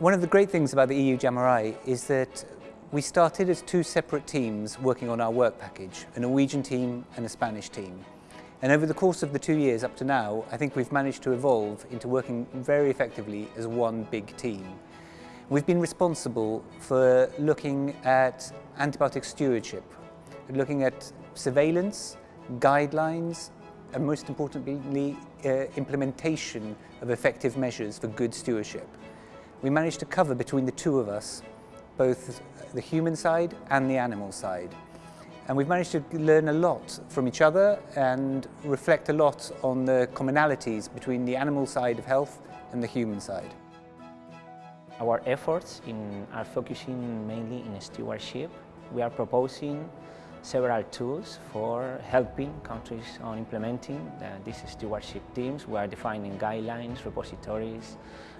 One of the great things about the EU JAMRAI is that we started as two separate teams working on our work package, a Norwegian team and a Spanish team. And over the course of the two years up to now, I think we've managed to evolve into working very effectively as one big team. We've been responsible for looking at antibiotic stewardship, looking at surveillance, guidelines, and most importantly, uh, implementation of effective measures for good stewardship we managed to cover between the two of us both the human side and the animal side. And we've managed to learn a lot from each other and reflect a lot on the commonalities between the animal side of health and the human side. Our efforts in, are focusing mainly in stewardship. We are proposing several tools for helping countries on implementing uh, these stewardship teams. We are defining guidelines, repositories,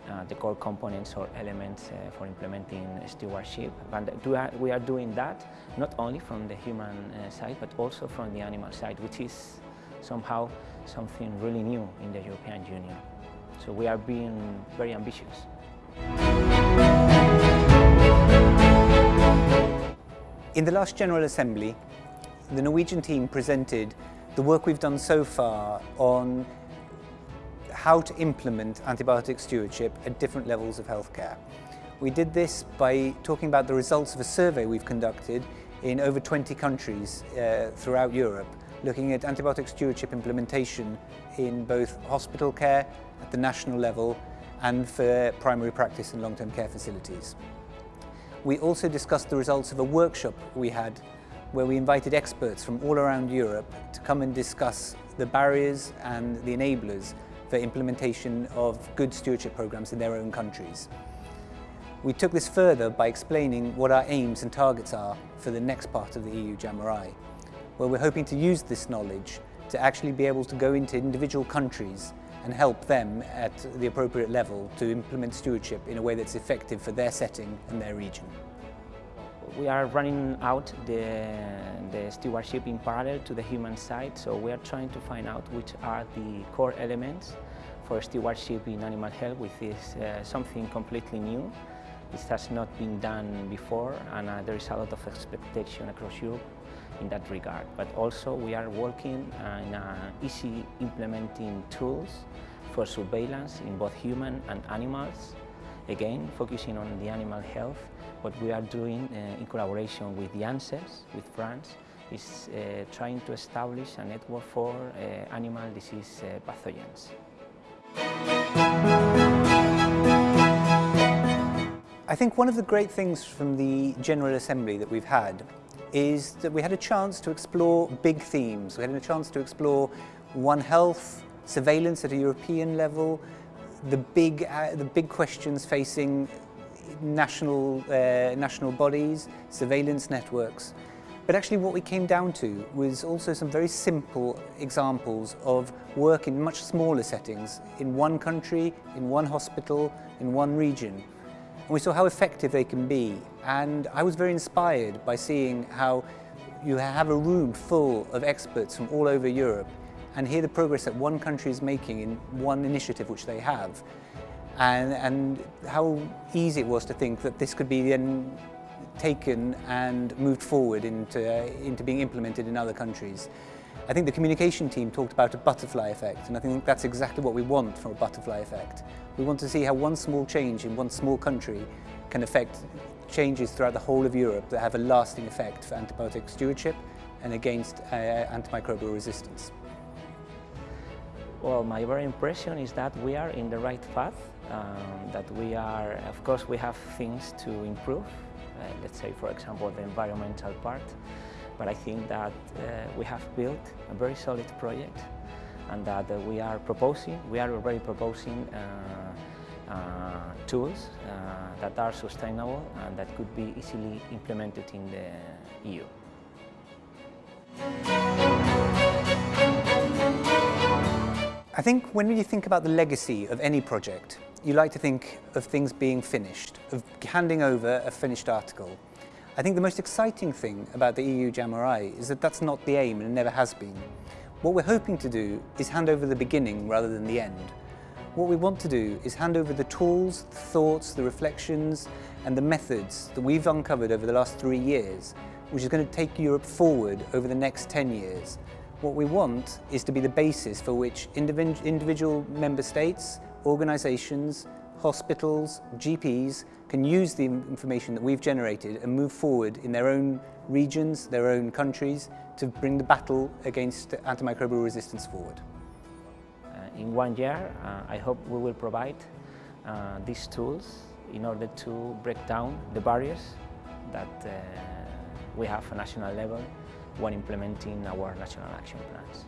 uh, the core components or elements uh, for implementing stewardship. And we are doing that not only from the human uh, side, but also from the animal side, which is somehow something really new in the European Union. So we are being very ambitious. In the last General Assembly, the Norwegian team presented the work we've done so far on how to implement antibiotic stewardship at different levels of healthcare. We did this by talking about the results of a survey we've conducted in over 20 countries uh, throughout Europe, looking at antibiotic stewardship implementation in both hospital care at the national level and for primary practice and long-term care facilities. We also discussed the results of a workshop we had where we invited experts from all around Europe to come and discuss the barriers and the enablers for implementation of good stewardship programs in their own countries. We took this further by explaining what our aims and targets are for the next part of the EU JAMRAI, where we're hoping to use this knowledge to actually be able to go into individual countries and help them at the appropriate level to implement stewardship in a way that's effective for their setting and their region. We are running out the, the stewardship in parallel to the human side, so we are trying to find out which are the core elements for stewardship in animal health, which is uh, something completely new. This has not been done before, and uh, there is a lot of expectation across Europe in that regard. But also we are working on uh, easy implementing tools for surveillance in both human and animals, again focusing on the animal health. What we are doing uh, in collaboration with the ANSES, with France, is uh, trying to establish a network for uh, animal disease uh, pathogens. I think one of the great things from the General Assembly that we've had is that we had a chance to explore big themes. We had a chance to explore One Health, surveillance at a European level, the big, uh, the big questions facing national, uh, national bodies, surveillance networks. But actually what we came down to was also some very simple examples of work in much smaller settings, in one country, in one hospital, in one region. And we saw how effective they can be. And I was very inspired by seeing how you have a room full of experts from all over Europe and hear the progress that one country is making in one initiative which they have. And, and how easy it was to think that this could be then taken and moved forward into, uh, into being implemented in other countries. I think the communication team talked about a butterfly effect, and I think that's exactly what we want from a butterfly effect. We want to see how one small change in one small country can affect changes throughout the whole of Europe that have a lasting effect for antibiotic stewardship and against uh, antimicrobial resistance. Well, my very impression is that we are in the right path, um, that we are, of course, we have things to improve, let's say, for example, the environmental part, but I think that uh, we have built a very solid project and that uh, we are proposing, we are already proposing uh, uh, tools uh, that are sustainable and that could be easily implemented in the EU. I think when you think about the legacy of any project, you like to think of things being finished, of handing over a finished article. I think the most exciting thing about the EU JAMRAI is that that's not the aim and it never has been. What we're hoping to do is hand over the beginning rather than the end. What we want to do is hand over the tools, the thoughts, the reflections and the methods that we've uncovered over the last three years, which is going to take Europe forward over the next 10 years. What we want is to be the basis for which individual member states, organisations, hospitals, GPs can use the information that we've generated and move forward in their own regions, their own countries, to bring the battle against antimicrobial resistance forward. Uh, in one year, uh, I hope we will provide uh, these tools in order to break down the barriers that uh, we have at national level when implementing our national action plans.